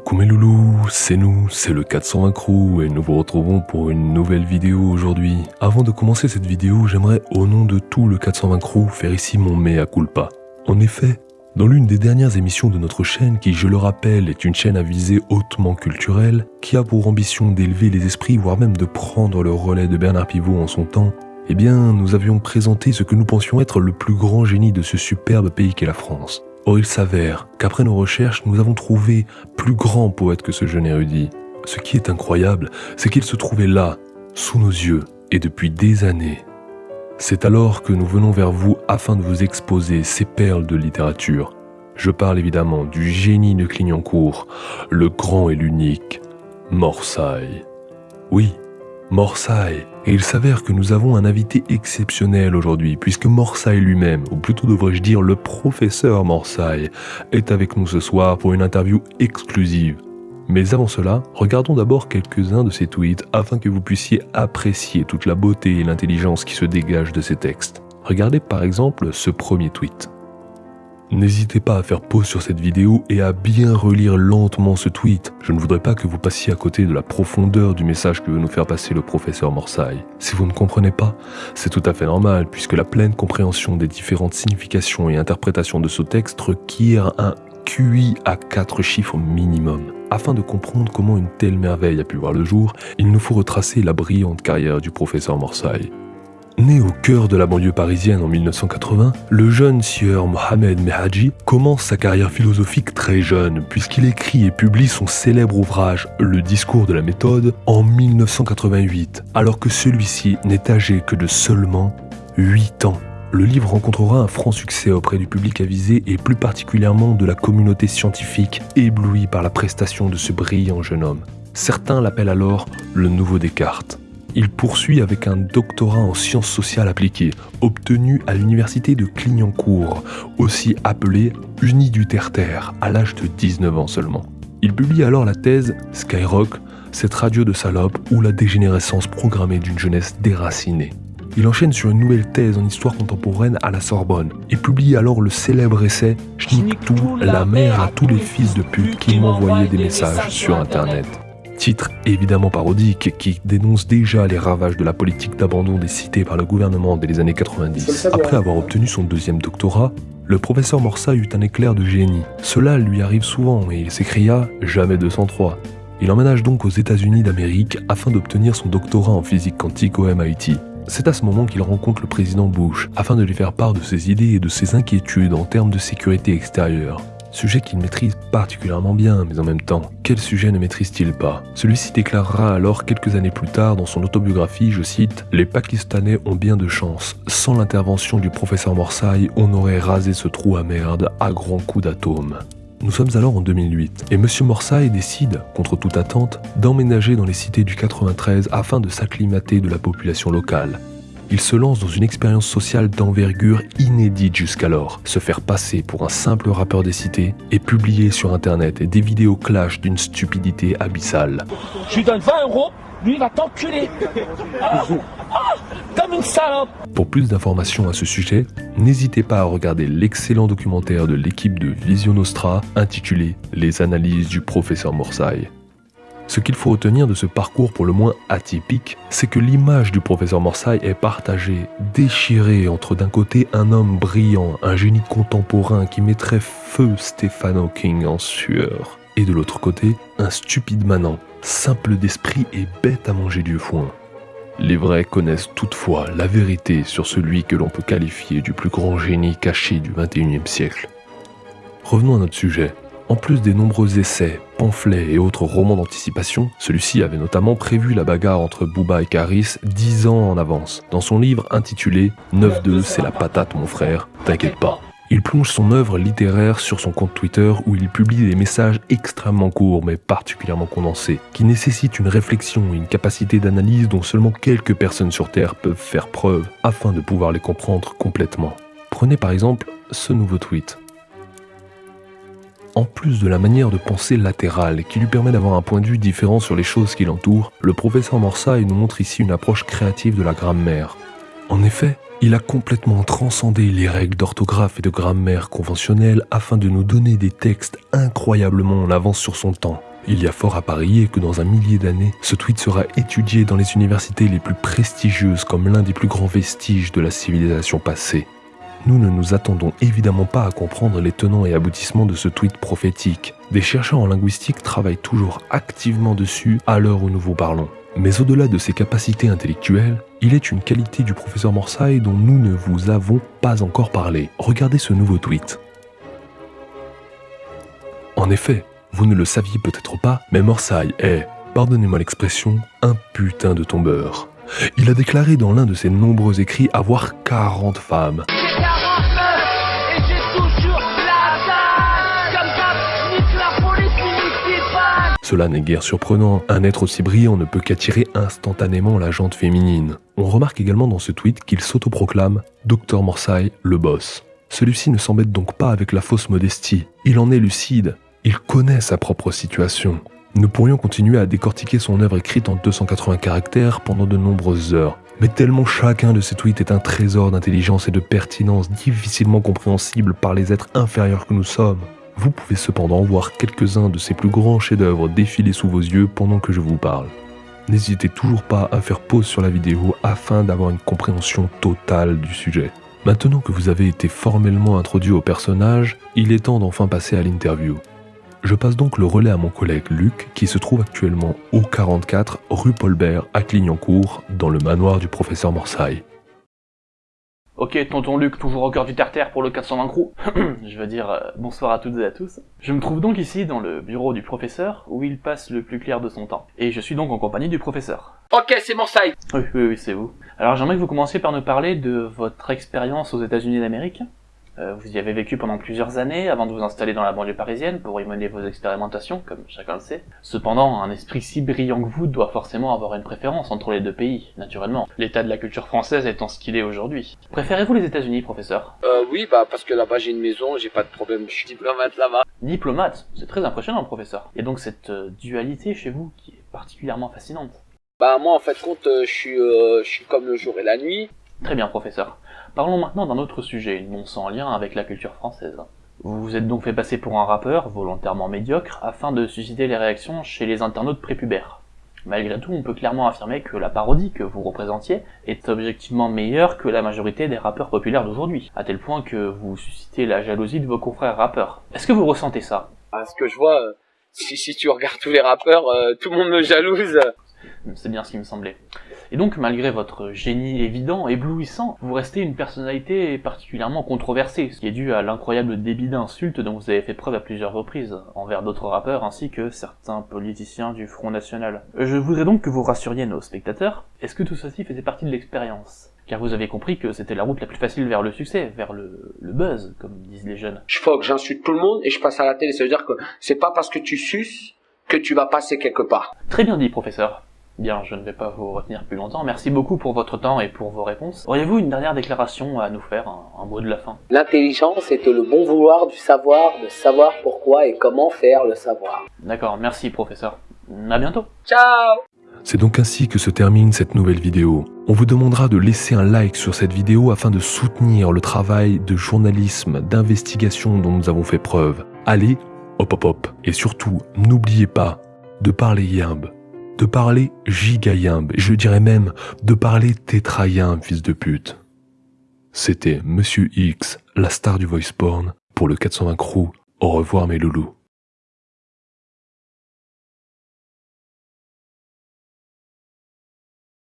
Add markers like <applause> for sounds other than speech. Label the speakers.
Speaker 1: Coucou mes loulous, c'est nous, c'est le 420 Crew et nous vous retrouvons pour une nouvelle vidéo aujourd'hui. Avant de commencer cette vidéo, j'aimerais au nom de tout le 420 Crew faire ici mon mea culpa. En effet, dans l'une des dernières émissions de notre chaîne, qui je le rappelle est une chaîne à visée hautement culturelle, qui a pour ambition d'élever les esprits voire même de prendre le relais de Bernard Pivot en son temps, eh bien nous avions présenté ce que nous pensions être le plus grand génie de ce superbe pays qu'est la France. Or il s'avère qu'après nos recherches, nous avons trouvé plus grand poète que ce jeune érudit. Ce qui est incroyable, c'est qu'il se trouvait là, sous nos yeux, et depuis des années. C'est alors que nous venons vers vous afin de vous exposer ces perles de littérature. Je parle évidemment du génie de Clignancourt, le grand et l'unique, Morsaille. Oui, Morsaille. Et il s'avère que nous avons un invité exceptionnel aujourd'hui, puisque Morsaille lui-même, ou plutôt devrais-je dire le professeur Morsaille, est avec nous ce soir pour une interview exclusive. Mais avant cela, regardons d'abord quelques-uns de ses tweets afin que vous puissiez apprécier toute la beauté et l'intelligence qui se dégagent de ses textes. Regardez par exemple ce premier tweet. N'hésitez pas à faire pause sur cette vidéo et à bien relire lentement ce tweet. Je ne voudrais pas que vous passiez à côté de la profondeur du message que veut nous faire passer le professeur Morsaille. Si vous ne comprenez pas, c'est tout à fait normal puisque la pleine compréhension des différentes significations et interprétations de ce texte requiert un QI à 4 chiffres minimum. Afin de comprendre comment une telle merveille a pu voir le jour, il nous faut retracer la brillante carrière du professeur Morsaille. Né au cœur de la banlieue parisienne en 1980, le jeune sieur Mohamed Mehaji commence sa carrière philosophique très jeune, puisqu'il écrit et publie son célèbre ouvrage Le discours de la méthode en 1988, alors que celui-ci n'est âgé que de seulement 8 ans. Le livre rencontrera un franc succès auprès du public avisé et plus particulièrement de la communauté scientifique éblouie par la prestation de ce brillant jeune homme. Certains l'appellent alors le nouveau Descartes. Il poursuit avec un doctorat en sciences sociales appliquées, obtenu à l'université de Clignancourt, aussi appelée Uni du Terre-Terre, à l'âge de 19 ans seulement. Il publie alors la thèse Skyrock, cette radio de salope ou la dégénérescence programmée d'une jeunesse déracinée. Il enchaîne sur une nouvelle thèse en histoire contemporaine à la Sorbonne et publie alors le célèbre essai tout, la mère à tous les fils de pute qui m'envoyaient des messages sur internet. Titre évidemment parodique qui dénonce déjà les ravages de la politique d'abandon des cités par le gouvernement dès les années 90. Après avoir obtenu son deuxième doctorat, le professeur Morsa eut un éclair de génie. Cela lui arrive souvent et il s'écria Jamais 203. Il emménage donc aux États-Unis d'Amérique afin d'obtenir son doctorat en physique quantique au MIT. C'est à ce moment qu'il rencontre le président Bush afin de lui faire part de ses idées et de ses inquiétudes en termes de sécurité extérieure. Sujet qu'il maîtrise particulièrement bien, mais en même temps, quel sujet ne maîtrise-t-il pas? Celui-ci déclarera alors quelques années plus tard dans son autobiographie, je cite, Les Pakistanais ont bien de chance. Sans l'intervention du professeur Morsaille, on aurait rasé ce trou à merde à grands coups d'atomes. Nous sommes alors en 2008 et M. Morsaille décide, contre toute attente, d'emménager dans les cités du 93 afin de s'acclimater de la population locale il se lance dans une expérience sociale d'envergure inédite jusqu'alors, se faire passer pour un simple rappeur des cités et publier sur internet des vidéos clash d'une stupidité abyssale.
Speaker 2: Je lui donne 20 euros, lui va t'enculer ah, ah, Comme une salope
Speaker 1: Pour plus d'informations à ce sujet, n'hésitez pas à regarder l'excellent documentaire de l'équipe de Vision Nostra intitulé Les analyses du professeur Morsaille. Ce qu'il faut retenir de ce parcours pour le moins atypique, c'est que l'image du professeur Morsaille est partagée, déchirée entre d'un côté un homme brillant, un génie contemporain qui mettrait feu Stephen Hawking en sueur, et de l'autre côté, un stupide manant, simple d'esprit et bête à manger du foin. Les vrais connaissent toutefois la vérité sur celui que l'on peut qualifier du plus grand génie caché du XXIe siècle. Revenons à notre sujet. En plus des nombreux essais, pamphlets et autres romans d'anticipation, celui-ci avait notamment prévu la bagarre entre Booba et Caris dix ans en avance, dans son livre intitulé 9-2 c'est la patate mon frère, t'inquiète pas. Il plonge son œuvre littéraire sur son compte Twitter où il publie des messages extrêmement courts mais particulièrement condensés, qui nécessitent une réflexion et une capacité d'analyse dont seulement quelques personnes sur Terre peuvent faire preuve afin de pouvoir les comprendre complètement. Prenez par exemple ce nouveau tweet. En plus de la manière de penser latérale qui lui permet d'avoir un point de vue différent sur les choses qui l'entourent, le professeur Morsaille nous montre ici une approche créative de la grammaire. En effet, il a complètement transcendé les règles d'orthographe et de grammaire conventionnelles afin de nous donner des textes incroyablement en avance sur son temps. Il y a fort à parier que dans un millier d'années, ce tweet sera étudié dans les universités les plus prestigieuses comme l'un des plus grands vestiges de la civilisation passée. Nous ne nous attendons évidemment pas à comprendre les tenants et aboutissements de ce tweet prophétique. Des chercheurs en linguistique travaillent toujours activement dessus à l'heure où nous vous parlons. Mais au-delà de ses capacités intellectuelles, il est une qualité du professeur Morsay dont nous ne vous avons pas encore parlé. Regardez ce nouveau tweet. En effet, vous ne le saviez peut-être pas, mais Morsay est, pardonnez-moi l'expression, un putain de tombeur. Il a déclaré dans l'un de ses nombreux écrits avoir 40 femmes. Cela n'est guère surprenant, un être aussi brillant ne peut qu'attirer instantanément la jante féminine. On remarque également dans ce tweet qu'il s'autoproclame Dr Morsay, le boss. Celui-ci ne s'embête donc pas avec la fausse modestie, il en est lucide, il connaît sa propre situation. Nous pourrions continuer à décortiquer son œuvre écrite en 280 caractères pendant de nombreuses heures, mais tellement chacun de ces tweets est un trésor d'intelligence et de pertinence difficilement compréhensible par les êtres inférieurs que nous sommes. Vous pouvez cependant voir quelques-uns de ses plus grands chefs-d'œuvre défiler sous vos yeux pendant que je vous parle. N'hésitez toujours pas à faire pause sur la vidéo afin d'avoir une compréhension totale du sujet. Maintenant que vous avez été formellement introduit au personnage, il est temps d'enfin passer à l'interview. Je passe donc le relais à mon collègue Luc qui se trouve actuellement au 44 rue Paulbert à Clignancourt dans le manoir du professeur Morsay.
Speaker 3: Ok, tonton Luc, toujours au cœur du terre-terre pour le 420 crew. <clears throat> je veux dire, euh, bonsoir à toutes et à tous. Je me trouve donc ici dans le bureau du professeur, où il passe le plus clair de son temps. Et je suis donc en compagnie du professeur.
Speaker 2: Ok, c'est Morsay
Speaker 3: Oui, oui, oui, c'est vous. Alors j'aimerais que vous commenciez par nous parler de votre expérience aux États-Unis d'Amérique. Euh, vous y avez vécu pendant plusieurs années avant de vous installer dans la banlieue parisienne pour y mener vos expérimentations, comme chacun le sait. Cependant, un esprit si brillant que vous doit forcément avoir une préférence entre les deux pays, naturellement. L'état de la culture française étant ce qu'il est aujourd'hui. Préférez-vous les États-Unis, professeur?
Speaker 2: Euh, oui, bah, parce que là-bas j'ai une maison, j'ai pas de problème, je suis diplomate là-bas.
Speaker 3: Diplomate, c'est très impressionnant, professeur. A donc cette euh, dualité chez vous qui est particulièrement fascinante?
Speaker 2: Bah, moi, en fait, compte, euh, je suis, euh, je suis comme le jour et la nuit.
Speaker 3: Très bien, professeur. Parlons maintenant d'un autre sujet, non sans lien avec la culture française. Vous vous êtes donc fait passer pour un rappeur, volontairement médiocre, afin de susciter les réactions chez les internautes prépubères. Malgré tout, on peut clairement affirmer que la parodie que vous représentiez est objectivement meilleure que la majorité des rappeurs populaires d'aujourd'hui, à tel point que vous suscitez la jalousie de vos confrères rappeurs. Est-ce que vous ressentez ça?
Speaker 2: À ce que je vois, euh, si, tu regardes tous les rappeurs, euh, tout le monde me jalouse.
Speaker 3: C'est bien ce qui me semblait. Et donc, malgré votre génie évident, éblouissant, vous restez une personnalité particulièrement controversée, ce qui est dû à l'incroyable débit d'insultes dont vous avez fait preuve à plusieurs reprises, envers d'autres rappeurs ainsi que certains politiciens du Front National. Je voudrais donc que vous rassuriez nos spectateurs, est-ce que tout ceci faisait partie de l'expérience? Car vous avez compris que c'était la route la plus facile vers le succès, vers le, le buzz, comme disent les jeunes.
Speaker 2: Je que j'insulte tout le monde et je passe à la télé. Ça veut dire que c'est pas parce que tu suces que tu vas passer quelque part.
Speaker 3: Très bien dit, professeur. Bien, je ne vais pas vous retenir plus longtemps. Merci beaucoup pour votre temps et pour vos réponses. Auriez-vous une dernière déclaration à nous faire, un, un mot de la fin?
Speaker 2: L'intelligence est le bon vouloir du savoir, de savoir pourquoi et comment faire le savoir.
Speaker 3: D'accord, merci professeur. À bientôt.
Speaker 2: Ciao
Speaker 1: C'est donc ainsi que se termine cette nouvelle vidéo. On vous demandera de laisser un like sur cette vidéo afin de soutenir le travail de journalisme, d'investigation dont nous avons fait preuve. Allez, hop hop hop. Et surtout, n'oubliez pas de parler yimbe, de parler gigayimbe, je dirais même de parler tétrayimbe, fils de pute. C'était Monsieur X, la star du voice porn, pour le 420 Crew. Au revoir mes loulous.